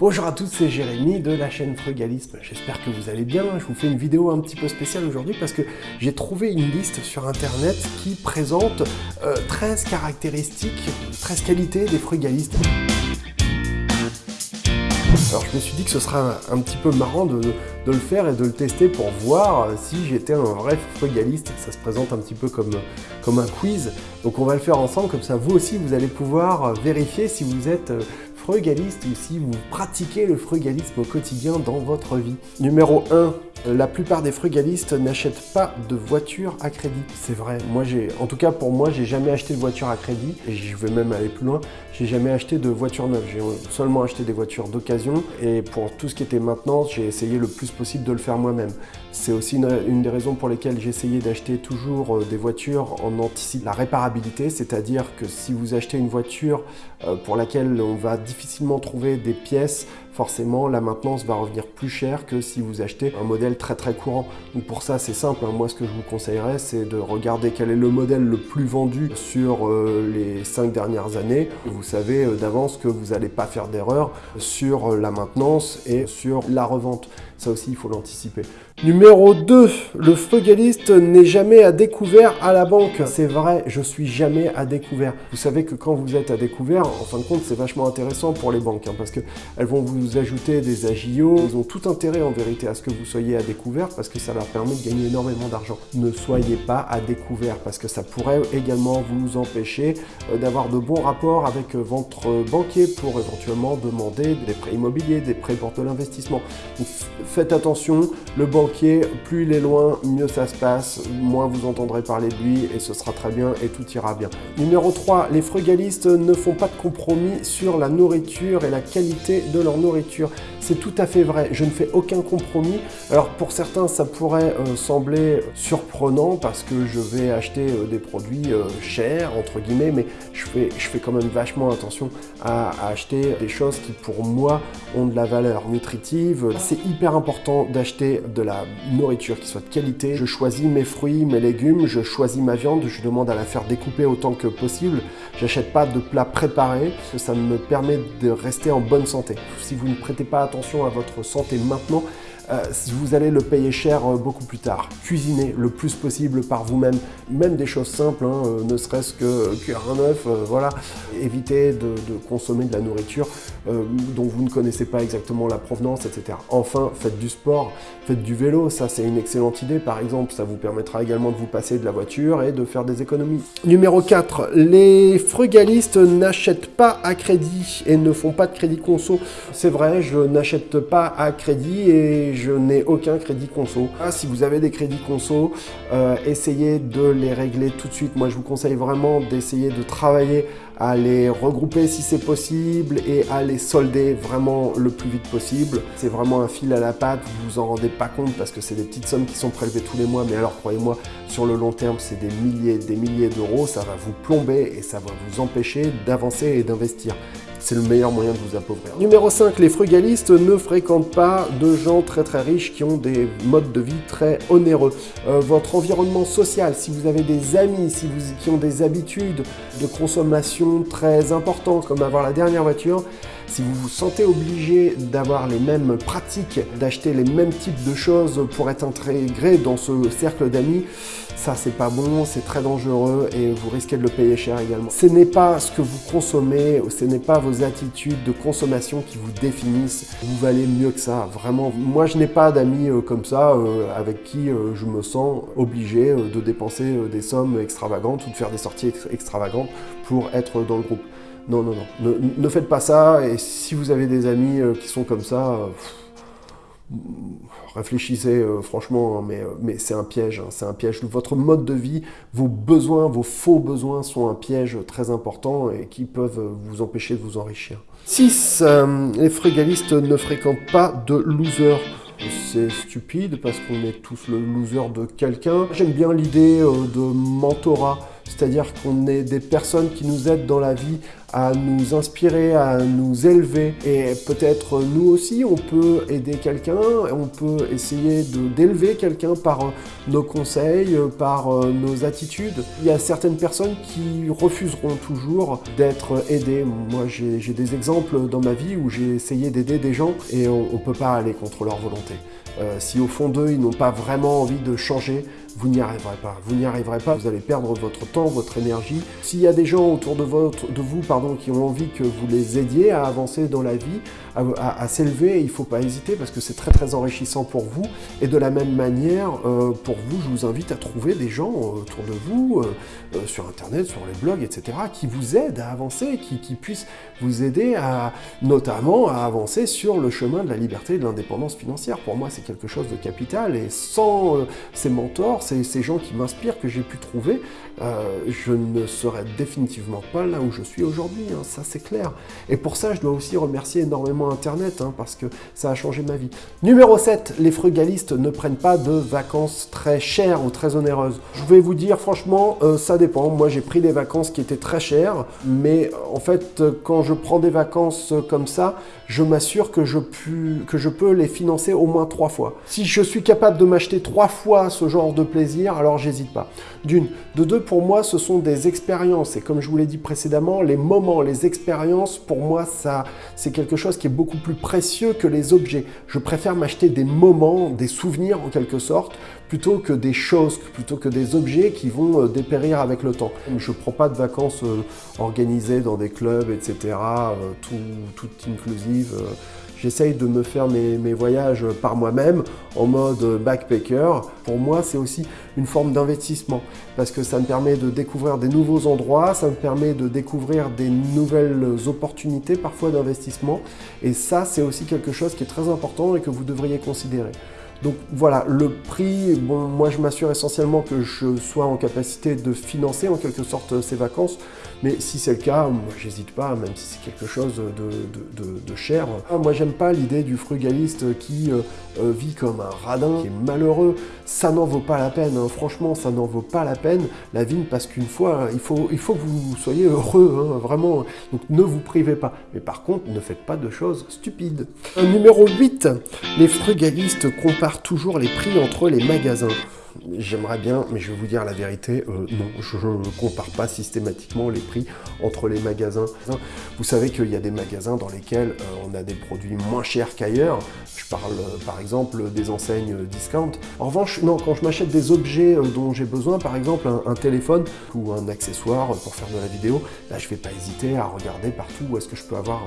Bonjour à tous, c'est Jérémy de la chaîne Frugalisme. J'espère que vous allez bien. Je vous fais une vidéo un petit peu spéciale aujourd'hui parce que j'ai trouvé une liste sur internet qui présente 13 euh, caractéristiques, 13 qualités des frugalistes. Alors je me suis dit que ce sera un, petit peu marrant de, le faire et de le tester pour voir si j'étais un vrai frugaliste. Ça se présente un petit peu comme, comme un quiz. Donc on va le faire ensemble, comme ça vous aussi vous allez pouvoir vérifier si vous êtes euh, frugaliste ou si vous pratiquez le frugalisme au quotidien dans votre vie. Numéro 1, la plupart des frugalistes n'achètent pas de voiture à crédit. C'est vrai, moi j'ai, en tout cas pour moi, j'ai jamais acheté de voiture à crédit et je vais même aller plus loin. J'ai jamais acheté de voiture neuve, j'ai seulement acheté des voitures d'occasion et pour tout ce qui était maintenance, j'ai essayé le plus possible de le faire moi-même. C'est aussi une, des raisons pour lesquelles j'ai essayé d'acheter toujours euh, des voitures en anticipant la réparabilité, c'est-à-dire que si vous achetez une voiture euh, pour laquelle on va difficilement trouver des pièces, forcément la maintenance va revenir plus cher que si vous achetez un modèle très très courant. Donc pour ça c'est simple, hein. moi ce que je vous conseillerais c'est de regarder quel est le modèle le plus vendu sur euh, les cinq dernières années. Vous savez d'avance que vous n'allez pas faire d'erreur sur la maintenance et sur la revente. Ça aussi, il faut l'anticiper. Numéro 2, le frugaliste n'est jamais à découvert à la banque. C'est vrai, je suis jamais à découvert. Vous savez que quand vous êtes à découvert, en fin de compte, c'est vachement intéressant pour les banques, hein, parce qu'elles vont vous ajouter des agios. Ils ont tout intérêt en vérité à ce que vous soyez à découvert, parce que ça leur permet de gagner énormément d'argent. Ne soyez pas à découvert, parce que ça pourrait également vous empêcher euh, d'avoir de bons rapports avec euh, votre banquier pour éventuellement demander des prêts immobiliers, des prêts pour de l'investissement faites attention, le banquier, plus il est loin, mieux ça se passe, moins vous entendrez parler de lui et ce sera très bien et tout ira bien. Numéro 3, les frugalistes ne font pas de compromis sur la nourriture et la qualité de leur nourriture. C'est tout à fait vrai, je ne fais aucun compromis. Alors pour certains, ça pourrait euh, sembler surprenant parce que je vais acheter euh, des produits euh, chers, entre guillemets, mais je fais, quand même vachement attention à, acheter des choses qui pour moi ont de la valeur nutritive. C'est hyper important d'acheter de la nourriture qui soit de qualité. Je choisis mes fruits, mes légumes, je choisis ma viande, je demande à la faire découper autant que possible. J'achète pas de plats préparés, ça me permet de rester en bonne santé. Vous ne prêtez pas attention à votre santé maintenant, euh, vous allez le payer cher euh, beaucoup plus tard. Cuisinez le plus possible par vous-même, même des choses simples, hein, euh, ne serait-ce que cuire un œuf, voilà. Évitez de, consommer de la nourriture dont vous ne connaissez pas exactement la provenance, etc. Enfin, faites du sport, faites du vélo, ça c'est une excellente idée par exemple, ça vous permettra également de vous passer de la voiture et de faire des économies. Numéro 4, les frugalistes n'achètent pas à crédit et ne font pas de crédit conso. C'est vrai, je n'achète pas à crédit et je n'ai aucun crédit conso. Ah, si vous avez des crédits conso, euh, essayez de les régler tout de suite. Moi, je vous conseille vraiment d'essayer de travailler à les regrouper si c'est possible et à les solder vraiment le plus vite possible. C'est vraiment un fil à la patte, vous vous en rendez pas compte parce que c'est des petites sommes qui sont prélevées tous les mois, mais alors croyez-moi, sur le long terme, c'est des milliers, des milliers d'euros, ça va vous plomber et ça va vous empêcher d'avancer et d'investir c'est le meilleur moyen de vous appauvrir. Numéro 5, les frugalistes ne fréquentent pas de gens très très riches qui ont des modes de vie très onéreux. Euh, votre environnement social, si vous avez des amis si vous, qui ont des habitudes de consommation très importantes, comme avoir la dernière voiture, si vous vous sentez obligé d'avoir les mêmes pratiques, d'acheter les mêmes types de choses pour être intégré dans ce cercle d'amis, ça c'est pas bon, c'est très dangereux et vous risquez de le payer cher également. Ce n'est pas ce que vous consommez, ce n'est pas vos attitudes de consommation qui vous définissent. Vous valez mieux que ça, vraiment. Moi je n'ai pas d'amis euh, comme ça euh, avec qui euh, je me sens obligé de dépenser des sommes extravagantes ou de faire des sorties extravagantes pour être dans le groupe. Non, non, non. Ne, faites pas ça. Et si vous avez des amis euh, qui sont comme ça, euh, réfléchissez euh, franchement, hein, mais, c'est un piège. Hein, c'est un piège. Votre mode de vie, vos besoins, vos faux besoins sont un piège très important et qui peuvent vous empêcher de vous enrichir. 6. les frugalistes ne fréquentent pas de losers c'est stupide parce qu'on est tous le loser de quelqu'un. J'aime bien l'idée de mentorat c'est-à-dire qu'on est des personnes qui nous aident dans la vie à nous inspirer, à nous élever. Et peut-être nous aussi, on peut aider quelqu'un, on peut essayer d'élever quelqu'un par euh, nos conseils, euh, par euh, nos attitudes. Il y a certaines personnes qui refuseront toujours d'être aidées. Moi, j'ai des exemples dans ma vie où j'ai essayé d'aider des gens et on ne peut pas aller contre leur volonté. si au fond d'eux, ils n'ont pas vraiment envie de changer, vous n'y arriverez pas. Vous n'y arriverez pas, vous allez perdre votre temps, votre énergie. S'il y a des gens autour de, votre, de vous pardon, qui ont envie que vous les aidiez à avancer dans la vie, à, s'élever, il ne faut pas hésiter parce que c'est très très enrichissant pour vous. Et de la même manière, euh, pour vous, je vous invite à trouver des gens autour de vous, euh, euh, sur Internet, sur les blogs, etc., qui vous aident à avancer, qui, qui puissent vous aider à, notamment à avancer sur le chemin de la liberté et de l'indépendance financière. Pour moi, c'est quelque chose de capital et sans ces mentors, ces, gens qui m'inspirent, que j'ai pu trouver, je ne serais définitivement pas là où je suis aujourd'hui, hein, ça c'est clair. Et pour ça, je dois aussi remercier énormément Internet, hein, parce que ça a changé ma vie. Numéro 7, les frugalistes ne prennent pas de vacances très chères ou très onéreuses. Je vais vous dire, franchement, euh, ça dépend. Moi, j'ai pris des vacances qui étaient très chères, mais en fait, quand je prends des vacances comme ça, je m'assure que, que je peux les financer au moins trois fois. Si je suis capable de m'acheter trois fois ce genre de plaisir, alors j'hésite pas. D'une. De deux, pour moi, ce sont des expériences. Et comme je vous l'ai dit précédemment, les moments, les expériences, pour moi, ça, c'est quelque chose qui est beaucoup plus précieux que les objets. Je préfère m'acheter des moments, des souvenirs en quelque sorte, plutôt que des choses, plutôt que des objets qui vont euh, dépérir avec le temps. Je ne prends pas de vacances euh, organisées dans des clubs, etc., euh, tout, tout inclusive. J'essaye de me faire mes, voyages par moi-même en mode backpacker. Pour moi, c'est aussi une forme d'investissement parce que ça me permet de découvrir des nouveaux endroits, ça me permet de découvrir des nouvelles opportunités parfois d'investissement. Et ça, c'est aussi quelque chose qui est très important et que vous devriez considérer. Donc voilà, le prix, bon, moi je m'assure essentiellement que je sois en capacité de financer en quelque sorte ces vacances, mais si c'est le cas, moi j'hésite pas, même si c'est quelque chose de, cher. Ah, moi j'aime pas l'idée du frugaliste qui euh, euh, vit comme un radin, qui est malheureux. Ça n'en vaut pas la peine, hein. franchement, ça n'en vaut pas la peine. La vie ne passe qu'une fois, il faut, il faut que vous soyez heureux, hein, vraiment. Donc ne vous privez pas. Mais par contre, ne faites pas de choses stupides. Numéro 8, les frugalistes comparent toujours les prix entre les magasins. J'aimerais bien, mais je vais vous dire la vérité, euh, non, je ne compare pas systématiquement les prix entre les magasins. Vous savez qu'il y a des magasins dans lesquels euh, on a des produits moins chers qu'ailleurs. Je parle euh, par exemple des enseignes discount. En revanche, non, quand je m'achète des objets dont j'ai besoin, par exemple un, téléphone ou un accessoire pour faire de la vidéo, là je ne vais pas hésiter à regarder partout où est-ce que je peux avoir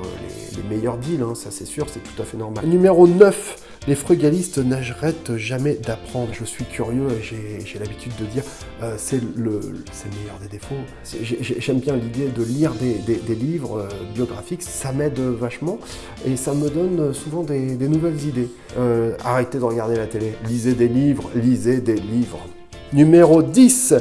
les, meilleurs deals, hein. ça c'est sûr, c'est tout à fait normal. Numéro 9, les frugalistes n'arrêtent jamais d'apprendre. Je suis curieux et j'ai l'habitude de dire euh, c'est le, meilleur des défauts. J'aime bien l'idée de lire des, livres euh, biographiques, ça m'aide vachement et ça me donne souvent des, nouvelles idées. Euh, arrêtez de regarder la télé, lisez des livres, lisez des livres. Numéro 10,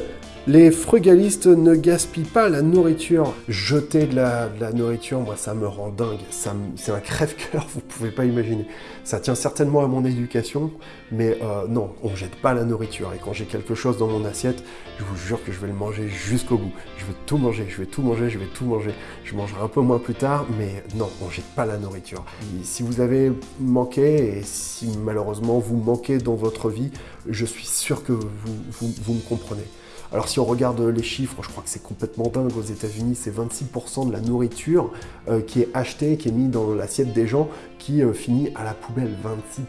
les frugalistes ne gaspillent pas la nourriture. Jeter de la, nourriture, moi, ça me rend dingue. C'est un crève-cœur, vous pouvez pas imaginer. Ça tient certainement à mon éducation, mais euh, non, on jette pas la nourriture. Et quand j'ai quelque chose dans mon assiette, je vous jure que je vais le manger jusqu'au bout. Je vais tout manger, je vais tout manger, je vais tout manger. Je mangerai un peu moins plus tard, mais non, on jette pas la nourriture. si vous avez manqué, et si malheureusement vous manquez dans votre vie, je suis sûr que vous me comprenez. Alors si on regarde les chiffres, je crois que c'est complètement dingue aux États-Unis, c'est 26% de la nourriture euh, qui est achetée, qui est mise dans l'assiette des gens, qui euh, finit à la poubelle.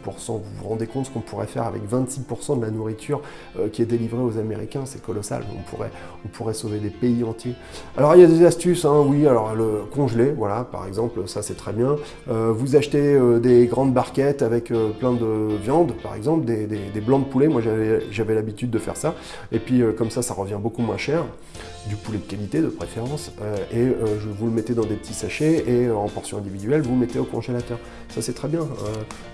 26%. Vous vous rendez compte ce qu'on pourrait faire avec 26% de la nourriture euh, qui est délivrée aux Américains C'est colossal. On pourrait, on pourrait sauver des pays entiers. Alors il y a des astuces, hein, oui. Alors le congelé, voilà, par exemple, ça c'est très bien. vous achetez des grandes barquettes avec plein de viande, par exemple, des, blancs de poulet. Moi j'avais l'habitude de faire ça. Et puis comme ça, ça revient beaucoup moins cher, du poulet de qualité de préférence, euh, et euh, je vous le mettez dans des petits sachets et euh, en portions individuelles, vous mettez au congélateur. Ça c'est très bien.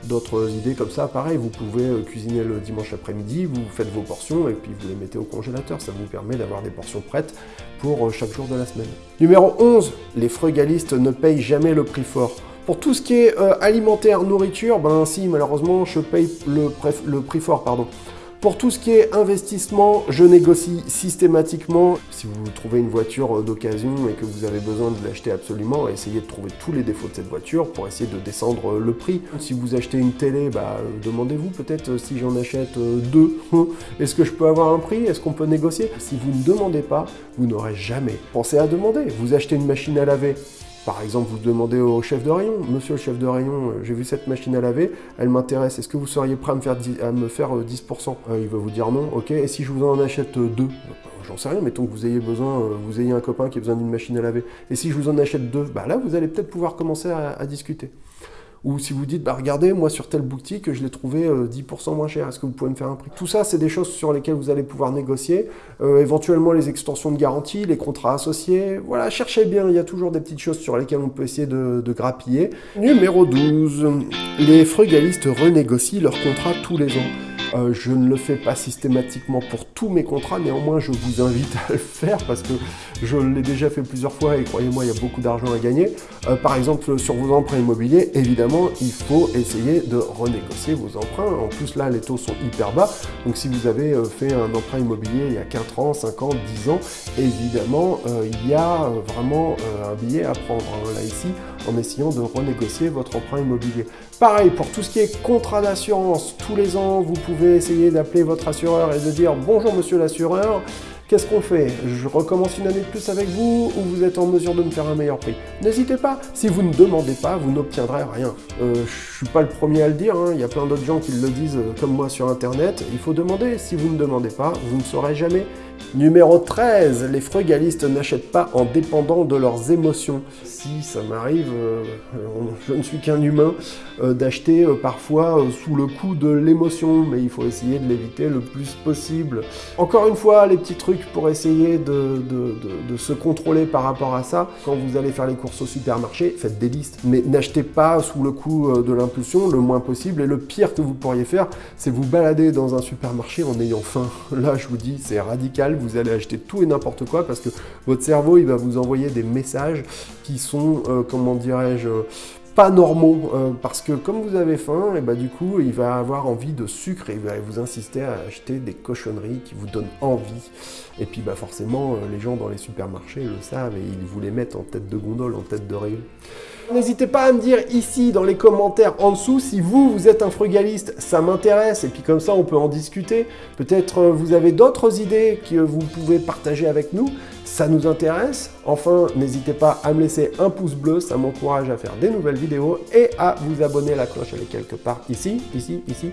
D'autres idées comme ça, pareil, vous pouvez cuisiner le dimanche après-midi, vous faites vos portions et puis vous les mettez au congélateur. Ça vous permet d'avoir des portions prêtes pour chaque jour de la semaine. Numéro 11, les frugalistes ne payent jamais le prix fort. Pour tout ce qui est alimentaire, nourriture, ben si, malheureusement, je paye le, le prix fort, pardon. Pour tout ce qui est investissement, je négocie systématiquement. Si vous trouvez une voiture d'occasion et que vous avez besoin de l'acheter absolument, essayez de trouver tous les défauts de cette voiture pour essayer de descendre le prix. Si vous achetez une télé, bah, demandez-vous peut-être si j'en achète deux, est-ce que je peux avoir un prix? Est-ce qu'on peut négocier? Si vous ne demandez pas, vous n'aurez jamais. Pensez à demander. Vous achetez une machine à laver, par exemple, vous demandez au chef de rayon, monsieur le chef de rayon, euh, j'ai vu cette machine à laver, elle m'intéresse, est-ce que vous seriez prêt à me faire, à me faire 10% euh, Il va vous dire non, ok, et si je vous en achète deux? J'en sais rien, mettons que vous ayez besoin, euh, vous ayez un copain qui a besoin d'une machine à laver, et si je vous en achète deux, bah là, vous allez peut-être pouvoir commencer à discuter. Ou si vous dites, bah regardez, moi sur telle boutique, je l'ai trouvé 10% euh, moins cher, est-ce que vous pouvez me faire un prix? Tout ça, c'est des choses sur lesquelles vous allez pouvoir négocier. Euh, éventuellement les extensions de garantie, les contrats associés. Voilà, cherchez bien, il y a toujours des petites choses sur lesquelles on peut essayer de, de grappiller. Numéro 12, les frugalistes renégocient leurs contrats tous les ans. Euh, je ne le fais pas systématiquement pour tous mes contrats, néanmoins je vous invite à le faire parce que je l'ai déjà fait plusieurs fois et croyez-moi, il y a beaucoup d'argent à gagner. Euh, par exemple, sur vos emprunts immobiliers, évidemment, il faut essayer de renégocier vos emprunts. En plus, là, les taux sont hyper bas. Donc, si vous avez euh, fait un emprunt immobilier il y a 4 ans, 5 ans, 10 ans, évidemment, il y a vraiment un billet à prendre. Hein, là, ici, en essayant de renégocier votre emprunt immobilier. Pareil, pour tout ce qui est contrat d'assurance, tous les ans, vous pouvez essayer d'appeler votre assureur et de dire « Bonjour monsieur l'assureur, Qu'est-ce qu'on fait? Je recommence une année de plus avec vous ou vous êtes en mesure de me faire un meilleur prix? N'hésitez pas, si vous ne demandez pas, vous n'obtiendrez rien. Euh, je suis pas le premier à le dire, hein. il y a plein d'autres gens qui le disent euh, comme moi sur internet, il faut demander, si vous ne demandez pas, vous ne saurez jamais. Numéro 13, les frugalistes n'achètent pas en dépendant de leurs émotions. Si ça m'arrive, euh, je ne suis qu'un humain, euh, d'acheter euh, parfois sous le coup de l'émotion, mais il faut essayer de l'éviter le plus possible. Encore une fois, les petits trucs pour essayer de, de, se contrôler par rapport à ça. Quand vous allez faire les courses au supermarché, faites des listes, mais n'achetez pas sous le coup de l'impulsion le moins possible. Et le pire que vous pourriez faire, c'est vous balader dans un supermarché en ayant faim. Là, je vous dis, c'est radical vous allez acheter tout et n'importe quoi parce que votre cerveau, il va vous envoyer des messages qui sont, euh, comment dirais-je, pas normaux euh, parce que comme vous avez faim et bah du coup il va avoir envie de sucre et il va vous insister à acheter des cochonneries qui vous donnent envie et puis bah forcément euh, les gens dans les supermarchés le savent et ils vous les mettent en tête de gondole, en tête de rayon. N'hésitez pas à me dire ici dans les commentaires en dessous si vous, vous êtes un frugaliste, ça m'intéresse. Et puis comme ça on peut en discuter. Peut-être euh, vous avez d'autres idées que vous pouvez partager avec nous, ça nous intéresse. Enfin, n'hésitez pas à me laisser un pouce bleu, ça m'encourage à faire des nouvelles vidéos et à vous abonner, la cloche. Elle est quelque part ici, ici, ici,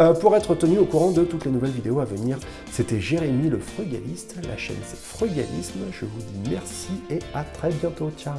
euh, pour être tenu au courant de toutes les nouvelles vidéos à venir. C'était Jérémy le frugaliste, la chaîne c'est Frugalisme, je vous dis merci et à très bientôt, ciao